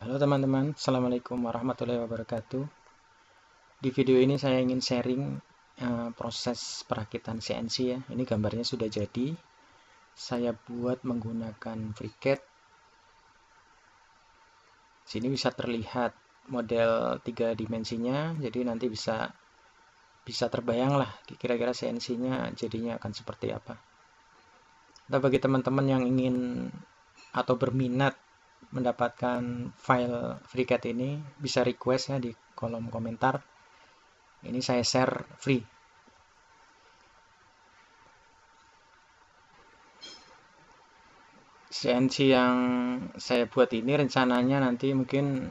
Halo teman-teman, Assalamualaikum warahmatullahi wabarakatuh. Di video ini saya ingin sharing uh, proses perakitan CNC ya. Ini gambarnya sudah jadi. Saya buat menggunakan FreeCAD. Sini bisa terlihat model tiga dimensinya, jadi nanti bisa bisa terbayang lah kira-kira CNC-nya jadinya akan seperti apa. Atau bagi teman-teman yang ingin atau berminat mendapatkan file FreeCAD ini bisa request ya di kolom komentar. Ini saya share free. CNC yang saya buat ini rencananya nanti mungkin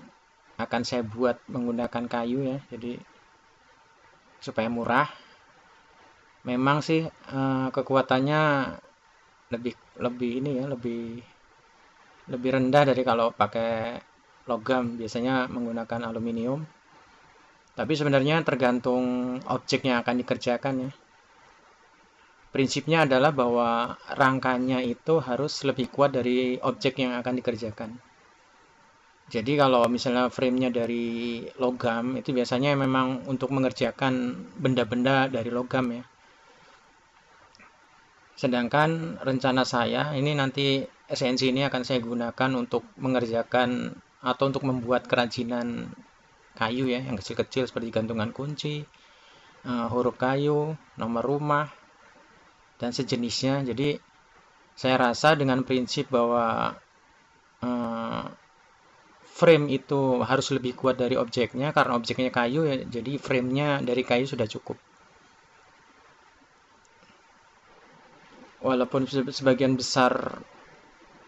akan saya buat menggunakan kayu ya jadi supaya murah. Memang sih eh, kekuatannya lebih lebih ini ya lebih lebih rendah dari kalau pakai logam. Biasanya menggunakan aluminium. Tapi sebenarnya tergantung objek yang akan dikerjakan ya. Prinsipnya adalah bahwa rangkanya itu harus lebih kuat dari objek yang akan dikerjakan. Jadi kalau misalnya framenya dari logam itu biasanya memang untuk mengerjakan benda-benda dari logam ya. Sedangkan rencana saya ini nanti SNC ini akan saya gunakan untuk mengerjakan atau untuk membuat kerajinan kayu ya yang kecil-kecil seperti gantungan kunci, uh, huruf kayu, nomor rumah, dan sejenisnya. Jadi saya rasa dengan prinsip bahwa uh, frame itu harus lebih kuat dari objeknya karena objeknya kayu ya, jadi framenya dari kayu sudah cukup. Walaupun sebagian besar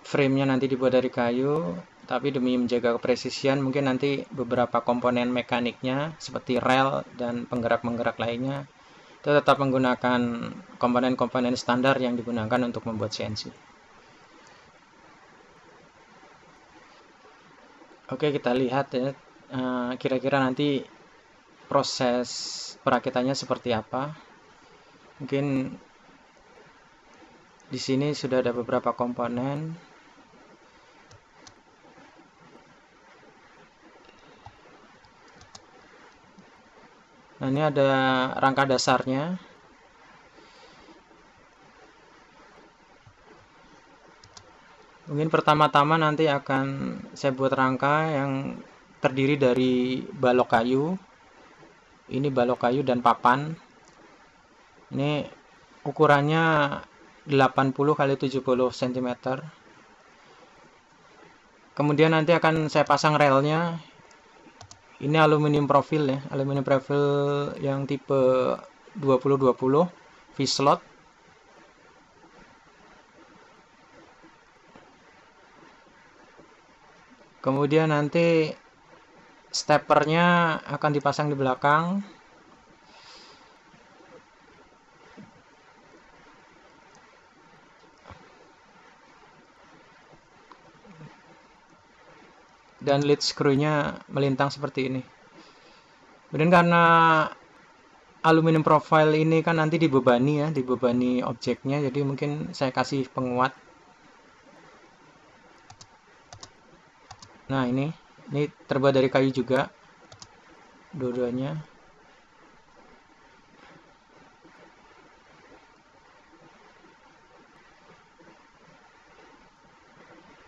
framenya nanti dibuat dari kayu tapi demi menjaga kepresisian mungkin nanti beberapa komponen mekaniknya seperti rel dan penggerak-penggerak lainnya itu tetap menggunakan komponen-komponen standar yang digunakan untuk membuat CNC oke kita lihat ya eh, kira-kira nanti proses perakitannya seperti apa. Mungkin di sini sudah ada beberapa komponen Nah, ini ada rangka dasarnya. Mungkin pertama-tama nanti akan saya buat rangka yang terdiri dari balok kayu. Ini balok kayu dan papan. Ini ukurannya 80 kali 70 cm. Kemudian nanti akan saya pasang relnya ini aluminium profil ya aluminium profil yang tipe 2020 V-slot kemudian nanti steppernya akan dipasang di belakang dan lead screw-nya melintang seperti ini. Kemudian karena aluminium profile ini kan nanti dibebani ya, dibebani objeknya, jadi mungkin saya kasih penguat. Nah ini, ini terbuat dari kayu juga, dua-duanya.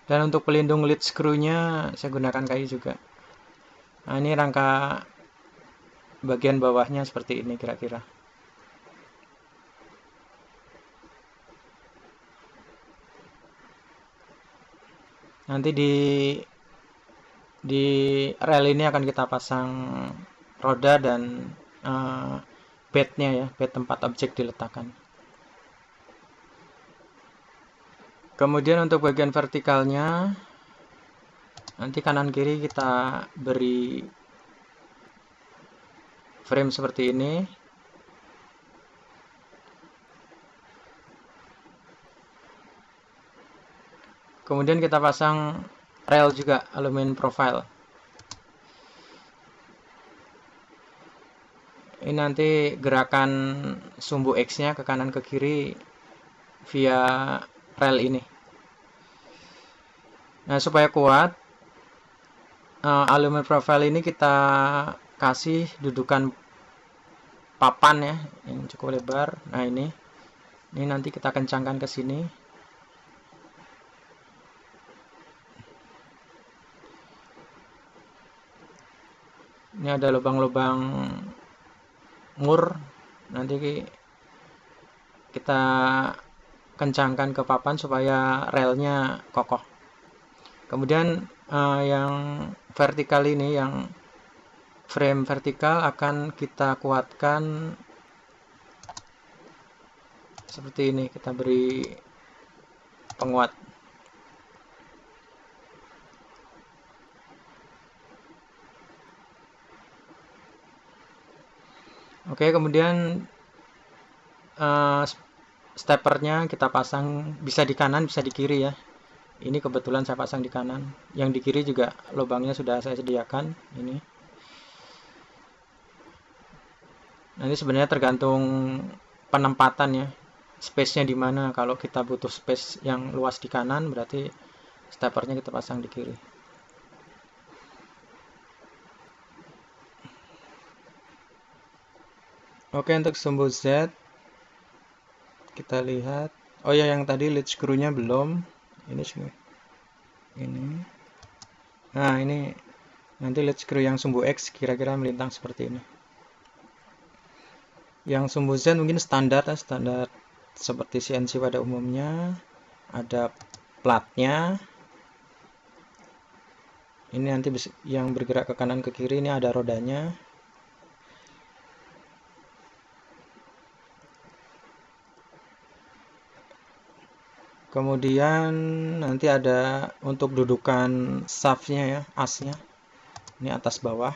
Dan untuk pelindung lead screw-nya saya gunakan kayu juga. Nah ini rangka bagian bawahnya seperti ini kira-kira. Nanti di di rel ini akan kita pasang roda dan uh, bednya ya bed tempat objek diletakkan kemudian untuk bagian vertikalnya nanti kanan kiri kita beri frame seperti ini. Kemudian kita pasang rail juga aluminium profile. Ini nanti gerakan sumbu X nya ke kanan ke kiri via rel ini. Nah supaya kuat uh, alumen profile ini kita kasih dudukan papan ya yang cukup lebar. Nah ini ini nanti kita kencangkan ke sini. Ini ada lubang-lubang mur. Nanti kita kencangkan ke papan supaya relnya kokoh. Kemudian uh, yang vertikal ini yang frame vertikal akan kita kuatkan seperti ini. Kita beri penguat. Oke kemudian uh, steppernya kita pasang bisa di kanan bisa di kiri ya. Ini kebetulan saya pasang di kanan. Yang di kiri juga lubangnya sudah saya sediakan ini. Nanti sebenarnya tergantung penempatan ya space-nya di mana. Kalau kita butuh space yang luas di kanan berarti steppernya kita pasang di kiri. Oke untuk sumbu Z kita lihat. Oh ya yang tadi lead screw-nya belum. Ini semua ini. Nah ini nanti lead screw yang sumbu X kira-kira melintang seperti ini. Yang sumbu Z mungkin standar ya, standar seperti CNC pada umumnya. Ada platnya. Ini nanti yang bergerak ke kanan ke kiri ini ada rodanya kemudian nanti ada untuk dudukan shaftnya ya asnya. Ini atas bawah.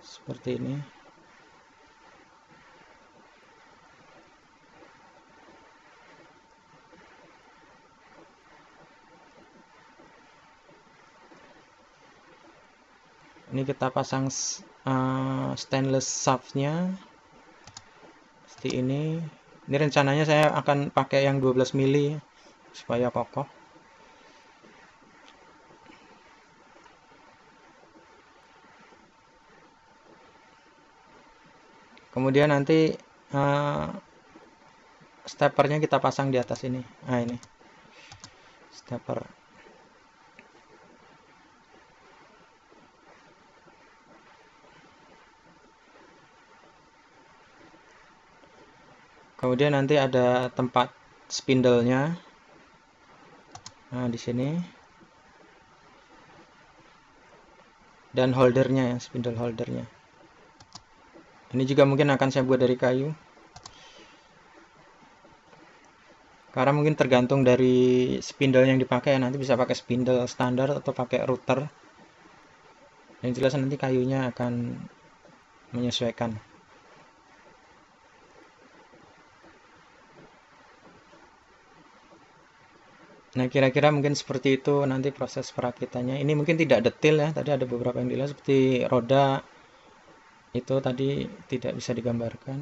Seperti ini. Ini kita pasang uh, stainless shaftnya seperti ini ini rencananya saya akan pakai yang 12 mili supaya kokoh. Kemudian nanti uh, steppernya kita pasang di atas ini. Nah ini. Stepper kemudian nanti ada tempat spindle-nya nah di sini. Dan holdernya ya spindle holdernya. Ini juga mungkin akan saya buat dari kayu. Karena mungkin tergantung dari spindle yang dipakai ya. Nanti bisa pakai spindle standar atau pakai router. Yang jelas nanti kayunya akan menyesuaikan Nah, kira-kira mungkin seperti itu nanti proses perakitannya. Ini mungkin tidak detail ya, tadi ada beberapa yang dilihat seperti roda itu tadi tidak bisa digambarkan.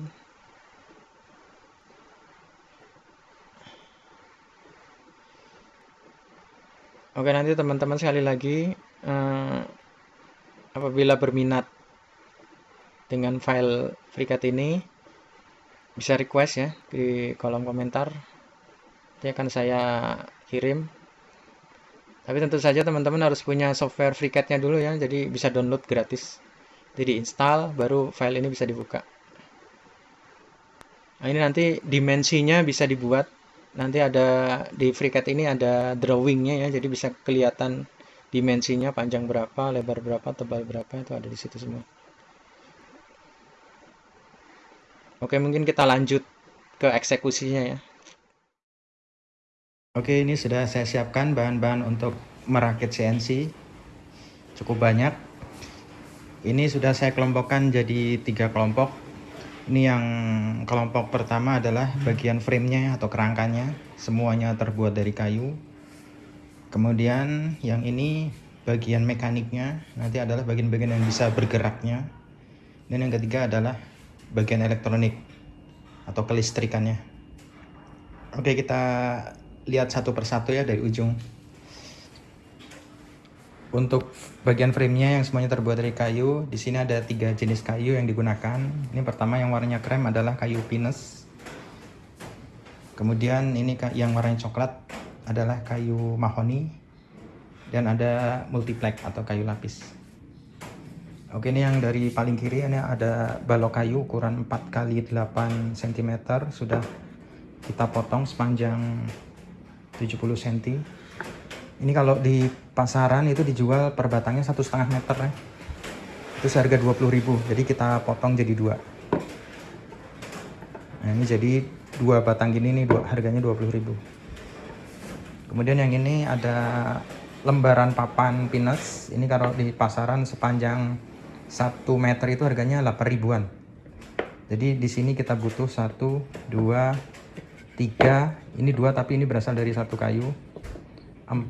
Oke, nanti teman-teman sekali lagi eh, apabila berminat dengan file FreeCAD ini bisa request ya di kolom komentar. Nanti akan saya kirim. Tapi tentu saja teman-teman harus punya software FreeCAD-nya dulu ya jadi bisa download gratis. Jadi install baru file ini bisa dibuka. Nah ini nanti dimensinya bisa dibuat. Nanti ada di FreeCAD ini ada drawingnya ya jadi bisa kelihatan dimensinya panjang berapa lebar berapa tebal berapa itu ada di situ semua. Oke mungkin kita lanjut ke eksekusinya ya Oke, ini sudah saya siapkan bahan-bahan untuk merakit CNC. Cukup banyak. Ini sudah saya kelompokkan jadi tiga kelompok. Ini yang kelompok pertama adalah bagian framenya atau kerangkanya. Semuanya terbuat dari kayu. Kemudian yang ini bagian mekaniknya. Nanti adalah bagian-bagian yang bisa bergeraknya. Dan yang ketiga adalah bagian elektronik atau kelistrikannya. Oke, kita lihat satu persatu ya dari ujung. Untuk bagian framenya yang semuanya terbuat dari kayu di sini ada tiga jenis kayu yang digunakan. Ini pertama yang warnanya krem adalah kayu pinus. Kemudian ini yang warnanya coklat adalah kayu mahoni. Dan ada multiplex atau kayu lapis. Oke ini yang dari paling kiri ini ada balok kayu ukuran 4 kali 8 cm sudah kita potong sepanjang 70 cm ini kalau di pasaran itu dijual per batangnya satu setengah meter ya itu seharga 20.000 jadi kita potong jadi dua. Nah ini jadi dua batang gini nih dua, harganya 20.000 kemudian yang ini ada lembaran papan pinus ini kalau di pasaran sepanjang 1 meter itu harganya 8 ribuan. Jadi di sini kita butuh 1 2 3 ini dua tapi ini berasal dari satu kayu. 4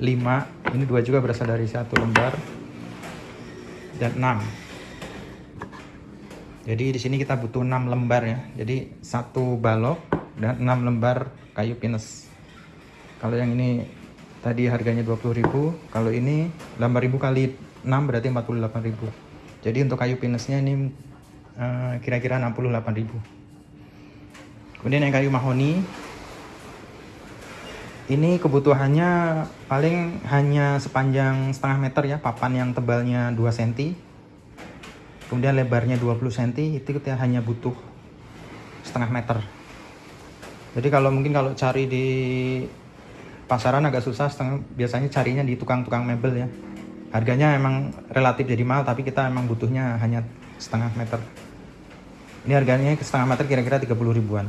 5 ini dua juga berasal dari satu lembar. Dan 6 jadi di sini kita butuh 6 lembar ya. Jadi satu balok dan 6 lembar kayu pinus. Kalau yang ini tadi harganya 20.000 kalau ini 8.000 kali 6 berarti 48.000 jadi untuk kayu pinusnya ini kira-kira uh, 68.000 kemudian yang kayu mahoni ini kebutuhannya paling hanya sepanjang setengah meter ya papan yang tebalnya 2 cm kemudian lebarnya 20 cm itu kita hanya butuh setengah meter. Jadi kalau mungkin kalau cari di pasaran agak susah setengah, biasanya carinya di tukang-tukang mebel ya. Harganya emang relatif jadi mahal tapi kita emang butuhnya hanya setengah meter ini harganya setengah meter kira-kira 30 ribuan.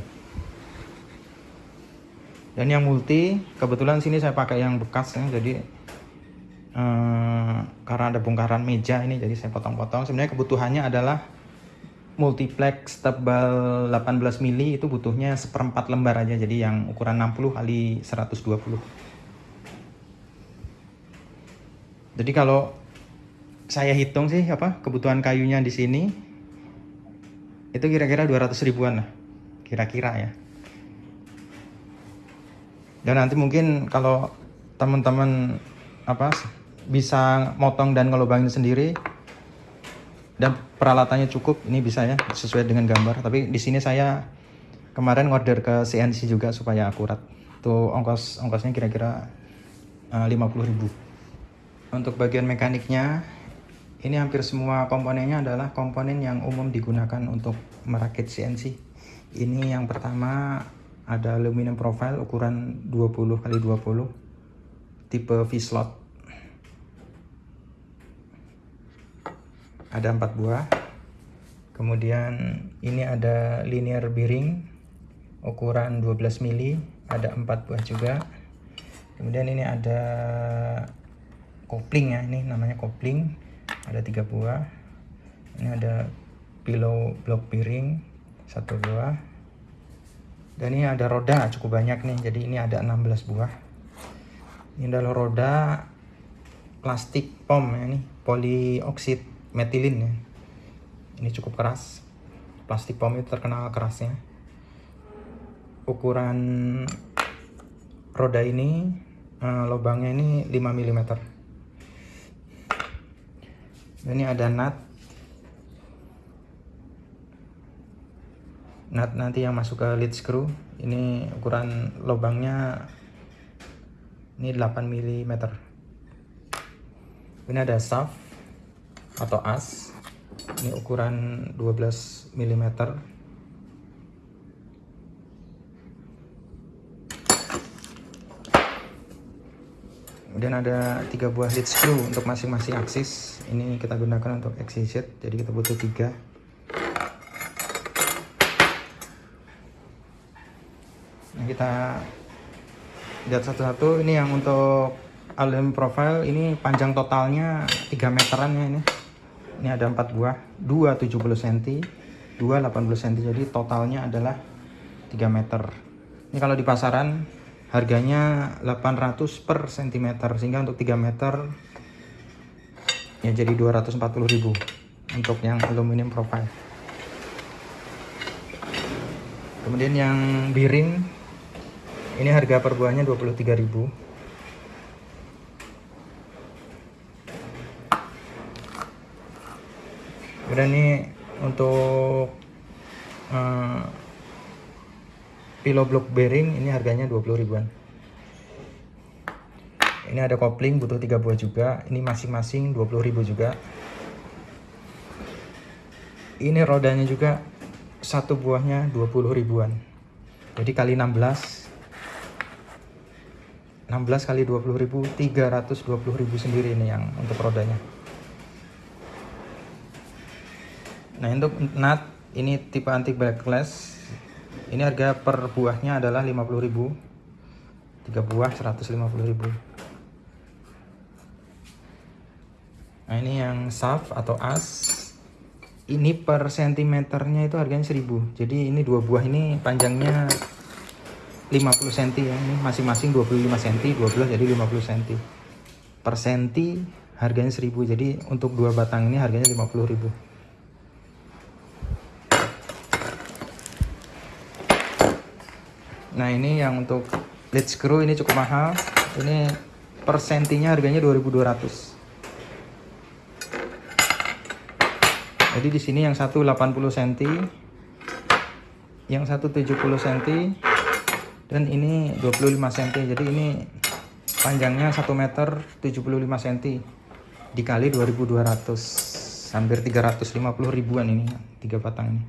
Dan yang multi kebetulan sini saya pakai yang bekas ya jadi eh, karena ada bongkaran meja ini jadi saya potong-potong. Sebenarnya kebutuhannya adalah multiplex tebal 18 mili itu butuhnya seperempat lembar aja jadi yang ukuran 60 kali 120 jadi kalau saya hitung sih apa kebutuhan kayunya di sini itu kira-kira 200 ribuan lah kira-kira ya. Dan nanti mungkin kalau teman-teman apa bisa motong dan ngelubangin sendiri dan peralatannya cukup ini bisa ya sesuai dengan gambar. Tapi di sini saya kemarin order ke CNC juga supaya akurat. Tuh ongkos ongkosnya kira-kira uh, eh, 50.000 untuk bagian mekaniknya ini hampir semua komponennya adalah komponen yang umum digunakan untuk merakit CNC ini yang pertama ada aluminium profile ukuran 20 kali 20 tipe V-slot ada empat buah. Kemudian ini ada linear bearing ukuran 12 mili ada empat buah juga. Kemudian ini ada kopling ya ini namanya kopling ada tiga buah. Ini ada pillow block bearing satu buah. Dan ini ada roda cukup banyak nih. Jadi ini ada 16 buah. Ini adalah roda plastik pom ya ini polioksid metilin ya. Ini cukup keras. Plastik pom itu terkenal kerasnya. Ukuran roda ini uh, lubangnya ini 5 mm ini ada nut. Nut nanti yang masuk ke lead screw. Ini ukuran lubangnya ini 8 mm ini ada shaft atau as. Ini ukuran 12 mm kemudian ada tiga buah lead screw untuk masing-masing aksis. Ini kita gunakan untuk axis jadi kita butuh tiga. Kita lihat satu-satu. Ini yang untuk aluminium profile. Ini panjang totalnya 3 meteran ya ini. Ini ada 4 buah. 2 70 cm 2 80 cm jadi totalnya adalah 3 meter. Ini kalau di pasaran harganya 800 per cm sehingga untuk 3 meter ya jadi 240.000 untuk yang aluminium profile. Kemudian yang biring ini harga per buahnya 23.000 Kemudian ini untuk eh, pillow block bearing ini harganya 20 ribuan. Ini ada kopling butuh tiga buah juga. Ini masing-masing 20.000 juga. Ini rodanya juga satu buahnya 20 ribuan. Jadi kali 16 16 kali 20 ribu 320 ribu sendiri ini yang untuk rodanya. Nah untuk nut ini tipe anti backlash ini harga per buahnya adalah 50 ribu. 3 buah 150 ribu. Nah ini yang saf atau as. Ini per sentimeternya itu harganya 1000 jadi ini dua buah ini panjangnya 50 cm ya. Ini masing-masing 25 cm 12 jadi 50 cm per senti harganya 1000 jadi untuk dua batang ini harganya 50000 nah ini yang untuk lead screw ini cukup mahal. Ini per sentinya harganya 2200 jadi di sini yang satu 80 cm yang satu 70 cm dan ini 25 cm jadi ini panjangnya 1 meter 75 cm dikali 2200 hampir 350 ribuan ini tiga batang ini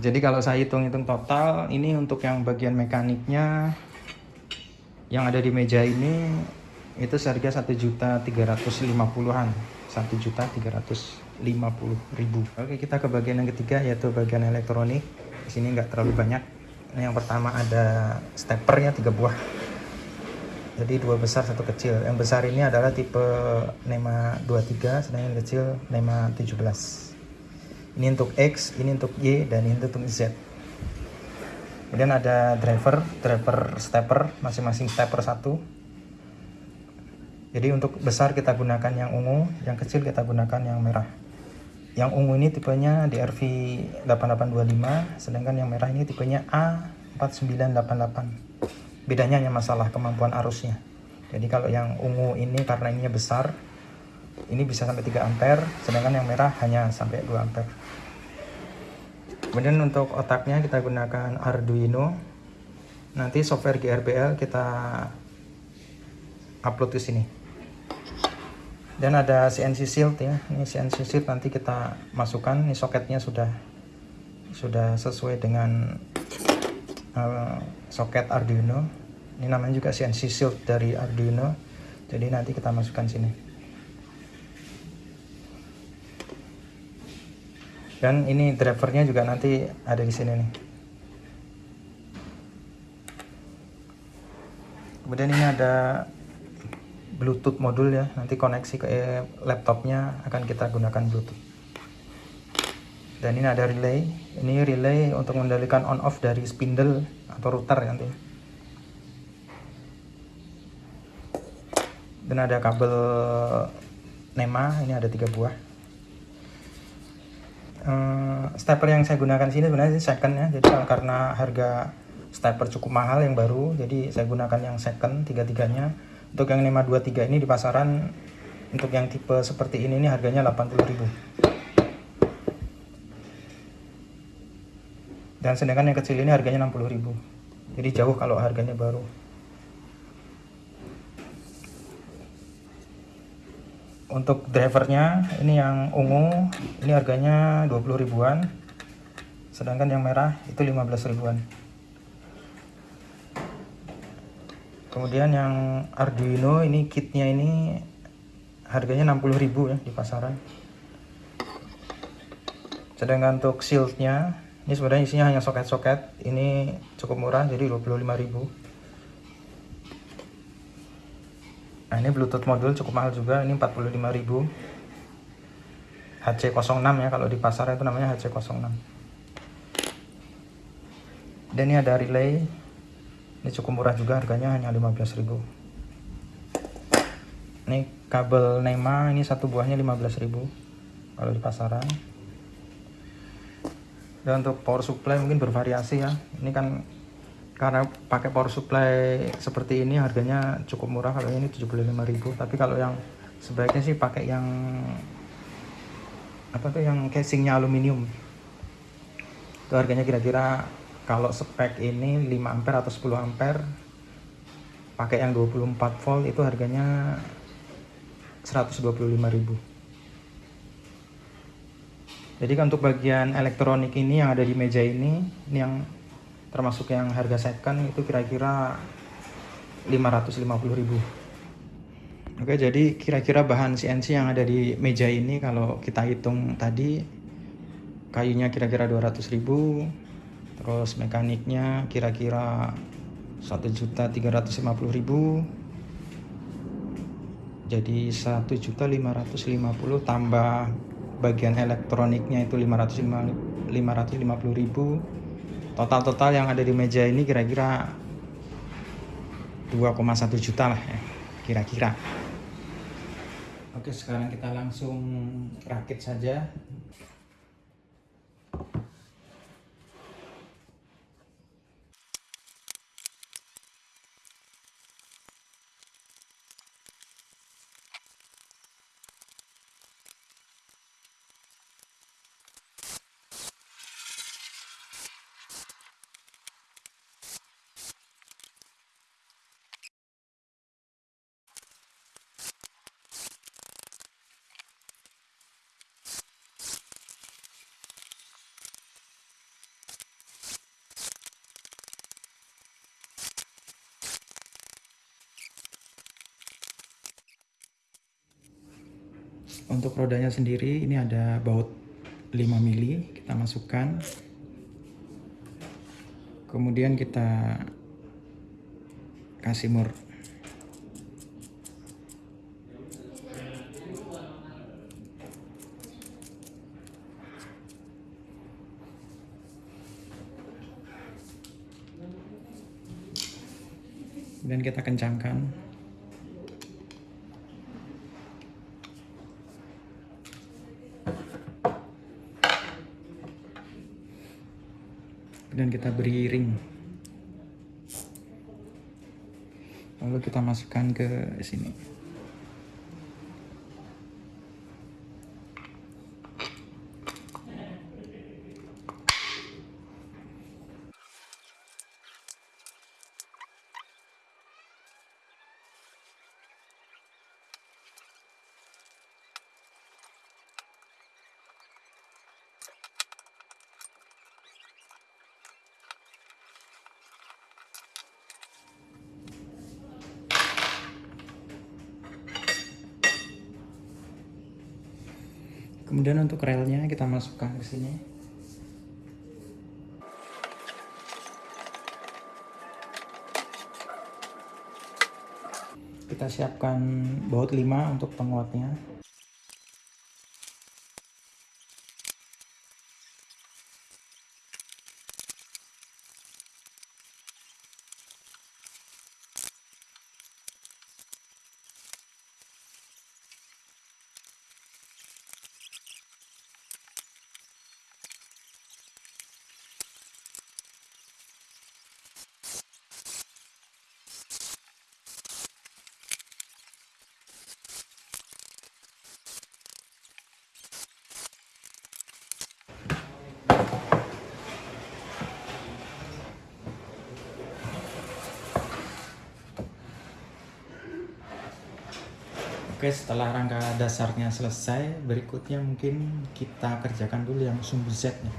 jadi kalau saya hitung-hitung total ini untuk yang bagian mekaniknya yang ada di meja ini itu seharga satu juta tiga ratus lima puluhan. satu juta tiga ratus lima puluh ribu. Oke kita ke bagian yang ketiga yaitu bagian elektronik. Di sini nggak terlalu banyak. Ini yang pertama ada steppernya tiga buah. Jadi dua besar satu kecil. Yang besar ini adalah tipe NEMA 23 sedangkan yang kecil NEMA 17 ini untuk X ini untuk Y dan ini untuk Z kemudian ada driver driver stepper masing-masing stepper satu jadi untuk besar kita gunakan yang ungu, yang kecil kita gunakan yang merah. Yang ungu ini tipenya DRV 8825, sedangkan yang merah ini tipenya A4988. Bedanya hanya masalah kemampuan arusnya. Jadi kalau yang ungu ini karena ininya besar, ini bisa sampai 3 ampere, sedangkan yang merah hanya sampai 2 ampere. Kemudian untuk otaknya kita gunakan Arduino. Nanti software GRBL kita upload ke sini. Dan ada CNC shield ya. Ini CNC shield nanti kita masukkan. Ini soketnya sudah sudah sesuai dengan uh, soket Arduino. Ini namanya juga CNC shield dari Arduino. Jadi nanti kita masukkan sini dan ini drivernya juga nanti ada di sini nih. Kemudian ini ada Bluetooth modul ya. Nanti koneksi ke eh, laptopnya akan kita gunakan Bluetooth. Dan ini ada relay. Ini relay untuk mengendalikan on off dari spindle atau router nanti. Dan ada kabel NEMA. Ini ada tiga buah uh, stepper yang saya gunakan sini sebenarnya second ya. Jadi karena harga stepper cukup mahal yang baru jadi saya gunakan yang second tiga-tiganya. Untuk yang 523 ini di pasaran untuk yang tipe seperti ini ini harganya 80.000 dan sedangkan yang kecil ini harganya 60.000 jadi jauh kalau harganya baru untuk drivernya ini yang ungu ini harganya 20 ribuan. Sedangkan yang merah itu 15 ribuan. Kemudian yang Arduino ini kitnya ini harganya 60.000 ya di pasaran. Sedangkan untuk shieldnya ini sebenarnya isinya hanya soket-soket. Ini cukup murah jadi 25.000 nah ini bluetooth modul cukup mahal juga ini 45.000 HC06 ya kalau di pasar itu namanya HC06 dan ini ada relay. Ini cukup murah juga harganya hanya 15.000 ini kabel NEMA ini satu buahnya 15.000 kalau di pasaran. Dan untuk power supply mungkin bervariasi ya. Ini kan karena pakai power supply seperti ini harganya cukup murah kalau ini 75.000 tapi kalau yang sebaiknya sih pakai yang apa tuh yang casingnya aluminium. Itu harganya kira-kira kalau spek ini 5 ampere atau 10 ampere pakai yang 24 volt itu harganya 125.000 jadi untuk bagian elektronik ini yang ada di meja ini ini yang termasuk yang harga second itu kira-kira 550.000 Oke jadi kira-kira bahan CNC yang ada di meja ini kalau kita hitung tadi kayunya kira-kira 200.000 terus mekaniknya kira-kira 1.350.000 jadi 1.550 tambah bagian elektroniknya itu 550.000 total-total yang ada di meja ini kira-kira 2,1 juta lah ya kira-kira. Oke sekarang kita langsung rakit saja untuk rodanya sendiri ini ada baut 5 mili kita masukkan. Kemudian kita kasih mur. Dan kita kencangkan dan kita beri ring. Lalu kita masukkan ke sini kemudian untuk relnya kita masukkan ke sini. Kita siapkan baut 5 untuk penguatnya Oke setelah rangka dasarnya selesai berikutnya mungkin kita kerjakan dulu yang sumbu Z nih.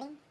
shopping?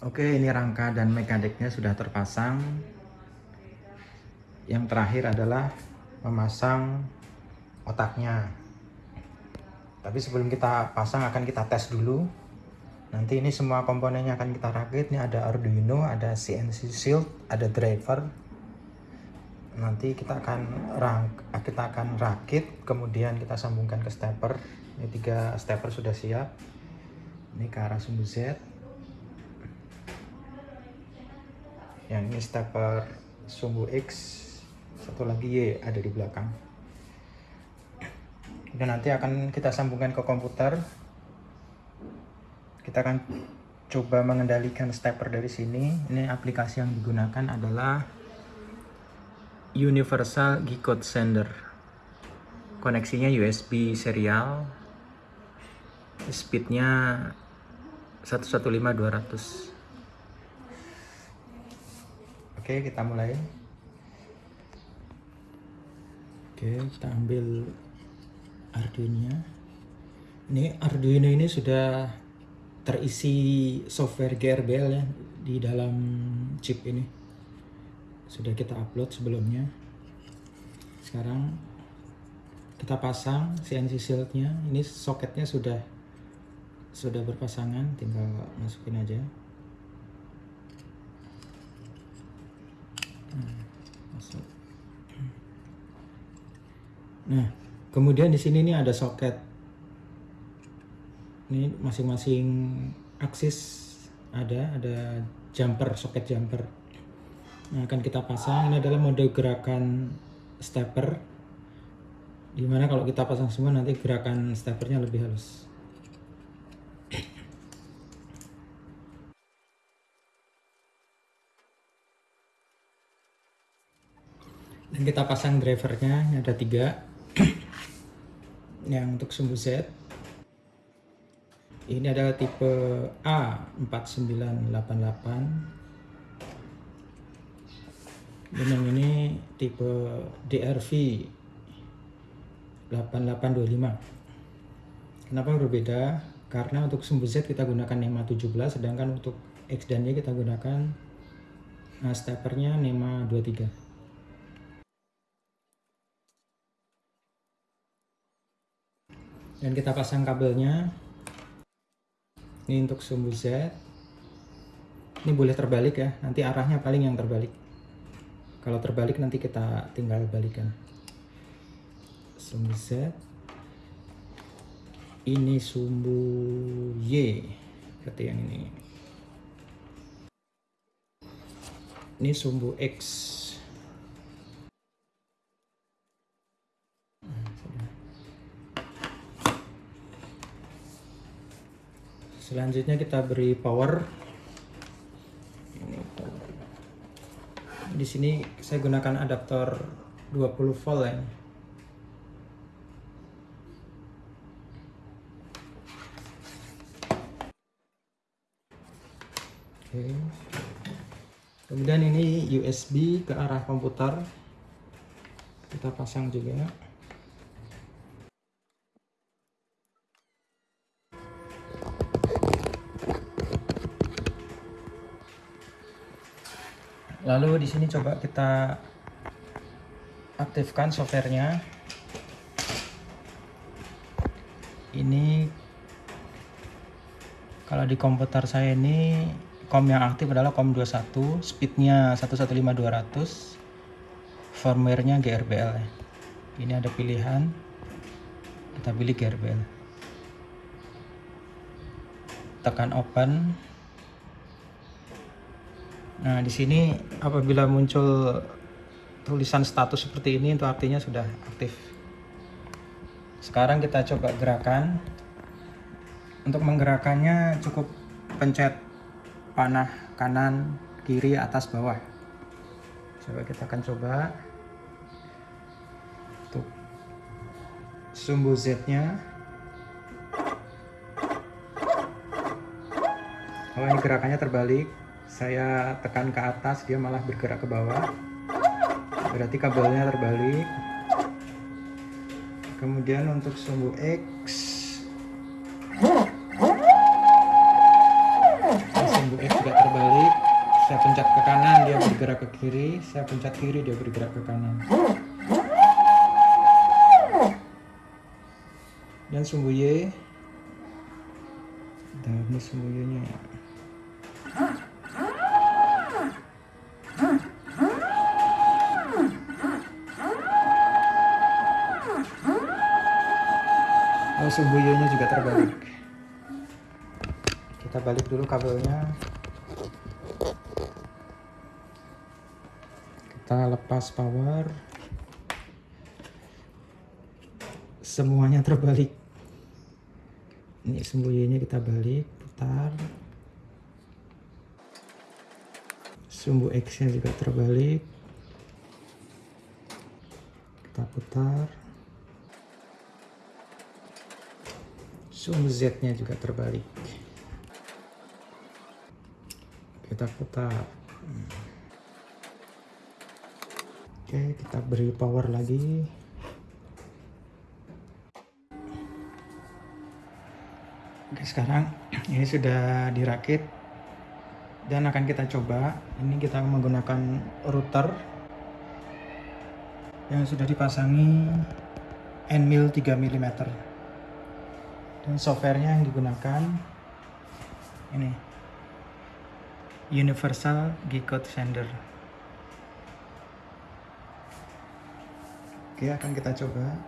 Oke, ini rangka dan mekaniknya sudah terpasang. Yang terakhir adalah memasang otaknya. Tapi sebelum kita pasang akan kita tes dulu. Nanti ini semua komponennya akan kita rakit. Ini ada Arduino, ada CNC Shield, ada driver. Nanti kita akan rang kita akan rakit, kemudian kita sambungkan ke stepper. Ini tiga stepper sudah siap. Ini ke arah sumbu Z. yang ini stepper sumbu X satu lagi Y ada di belakang. Dan nanti akan kita sambungkan ke komputer. Kita akan coba mengendalikan stepper dari sini. Ini aplikasi yang digunakan adalah Universal G-Code Sender. Koneksinya USB serial. Speednya 115 200 Oke, kita mulai. Oke, kita ambil Arduino. Ini Arduino ini sudah terisi software GRBL ya di dalam chip ini. Sudah kita upload sebelumnya. Sekarang kita pasang CNC shieldnya. Ini soketnya sudah sudah berpasangan, tinggal masukin aja. Nah, kemudian di sini nih ada soket. Ini masing-masing aksis ada, ada jumper, soket jumper. Nah, akan kita pasang. Ini adalah mode gerakan stepper. Di mana kalau kita pasang semua nanti gerakan steppernya lebih halus. Dan kita pasang drivernya ini ada tiga. Yang untuk sumbu Z. Ini adalah tipe A4988 dan yang ini tipe DRV 8825 kenapa berbeda? Karena untuk sumbu Z kita gunakan NEMA 17 sedangkan untuk X dan Y kita gunakan nah, steppernya NEMA 23 dan kita pasang kabelnya. Ini untuk sumbu Z. Ini boleh terbalik ya. Nanti arahnya paling yang terbalik. Kalau terbalik nanti kita tinggal balikan. Sumbu Z. Ini sumbu Y. Berarti yang ini. Ini sumbu X selanjutnya kita beri power di sini saya gunakan adaptor 20 volt ya Oke. Kemudian ini USB ke arah komputer. Kita pasang juga. Lalu di sini coba kita aktifkan softwarenya. Ini kalau di komputer saya ini COM yang aktif adalah COM 21 speednya 115200 firmware-nya GRBL ini ada pilihan kita pilih GRBL tekan open Nah, di sini apabila muncul tulisan status seperti ini itu artinya sudah aktif. Sekarang kita coba gerakan. Untuk menggerakkannya cukup pencet panah kanan, kiri, atas, bawah. Coba kita akan coba. Untuk sumbu Z-nya. Oh, ini gerakannya terbalik saya tekan ke atas dia malah bergerak ke bawah. Berarti kabelnya terbalik. Kemudian untuk sumbu X. Sumbu X juga terbalik. Pencet ke kanan dia bergerak ke kiri. Saya pencet kiri dia bergerak ke kanan. Dan sumbu Y. Dan ini sumbu Y nya Oh, sumbu Y nya juga terbalik. Kita balik dulu kabelnya. Kita lepas power. Semuanya terbalik. Ini sumbu nya kita balik putar. Sumbu X nya juga terbalik kita putar sumbu Z nya juga terbalik. Kita putar. Oke kita beri power lagi. Oke sekarang ini sudah dirakit dan akan kita coba. Ini kita menggunakan router yang sudah dipasangi NMIL 3 mm dan softwarenya yang digunakan. Ini. Universal G-Code Sender. Oke akan kita coba